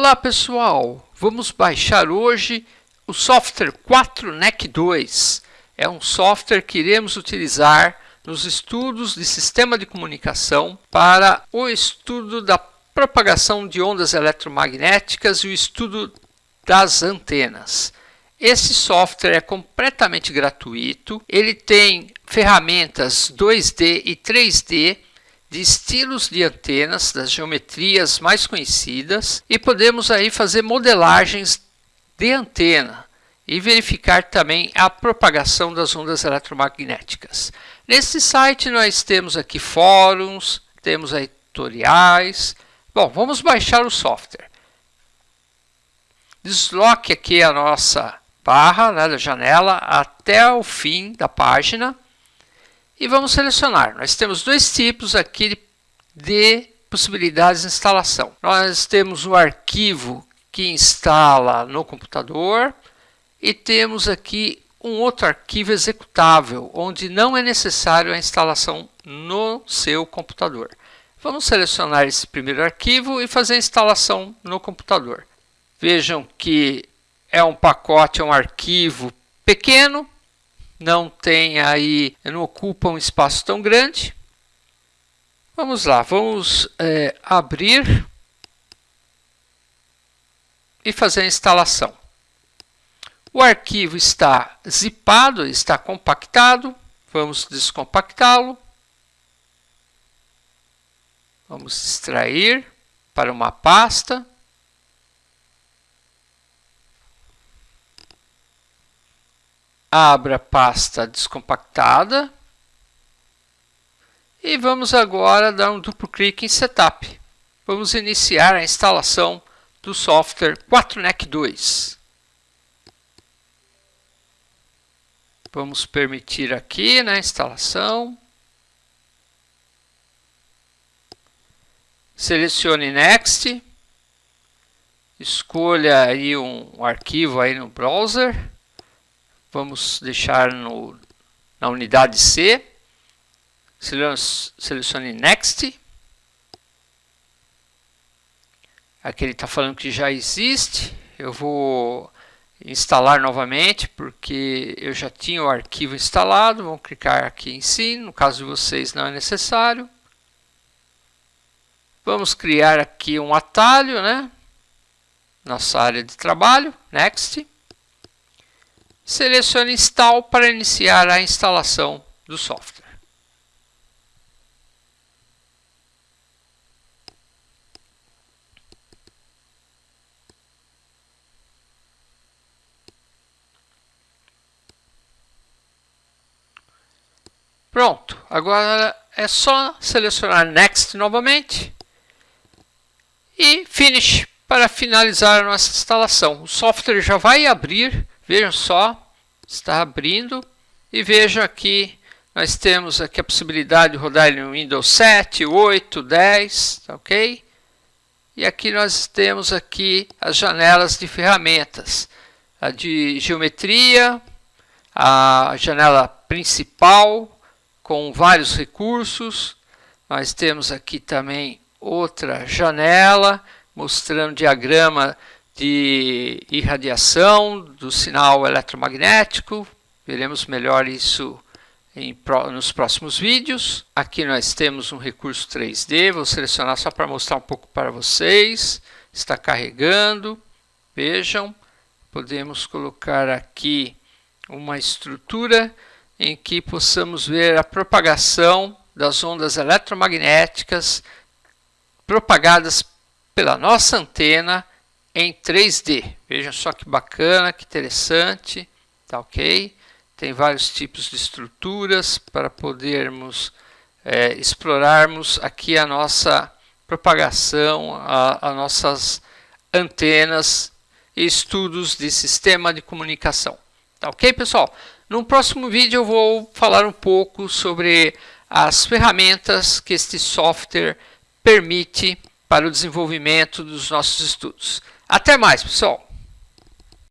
Olá pessoal, vamos baixar hoje o software 4NEC 2. É um software que iremos utilizar nos estudos de sistema de comunicação para o estudo da propagação de ondas eletromagnéticas e o estudo das antenas. Esse software é completamente gratuito, ele tem ferramentas 2D e 3D de estilos de antenas, das geometrias mais conhecidas e podemos aí fazer modelagens de antena e verificar também a propagação das ondas eletromagnéticas. Nesse site nós temos aqui fóruns, temos aí tutoriais. Bom, vamos baixar o software. Desloque aqui a nossa barra né, da janela até o fim da página e vamos selecionar. Nós temos dois tipos aqui de possibilidades de instalação. Nós temos o arquivo que instala no computador e temos aqui um outro arquivo executável, onde não é necessário a instalação no seu computador. Vamos selecionar esse primeiro arquivo e fazer a instalação no computador. Vejam que é um pacote, é um arquivo pequeno, não tem aí, não ocupa um espaço tão grande. Vamos lá, vamos é, abrir e fazer a instalação. O arquivo está zipado, está compactado. Vamos descompactá-lo. Vamos extrair para uma pasta. Abra a pasta descompactada e vamos agora dar um duplo clique em Setup. Vamos iniciar a instalação do software 4NEC 2. Vamos permitir aqui na instalação. Selecione Next. Escolha aí um arquivo aí no browser. Vamos deixar no, na unidade C. Selecione Next. Aqui ele está falando que já existe. Eu vou instalar novamente porque eu já tinha o arquivo instalado. Vamos clicar aqui em sim. No caso de vocês não é necessário. Vamos criar aqui um atalho, né? Nossa área de trabalho. Next. Selecione Install para iniciar a instalação do software. Pronto, agora é só selecionar Next novamente e Finish para finalizar a nossa instalação. O software já vai abrir Vejam só, está abrindo e vejam aqui, nós temos aqui a possibilidade de rodar no Windows 7, 8, 10, tá ok? E aqui nós temos aqui as janelas de ferramentas, a de geometria, a janela principal com vários recursos. Nós temos aqui também outra janela mostrando diagrama de irradiação do sinal eletromagnético. Veremos melhor isso em, nos próximos vídeos. Aqui nós temos um recurso 3D, vou selecionar só para mostrar um pouco para vocês. Está carregando, vejam. Podemos colocar aqui uma estrutura em que possamos ver a propagação das ondas eletromagnéticas propagadas pela nossa antena em 3D. Vejam só que bacana, que interessante, tá ok? Tem vários tipos de estruturas para podermos é, explorarmos aqui a nossa propagação, a, a nossas antenas e estudos de sistema de comunicação. Tá ok, pessoal? No próximo vídeo eu vou falar um pouco sobre as ferramentas que este software permite para o desenvolvimento dos nossos estudos. Até mais, pessoal!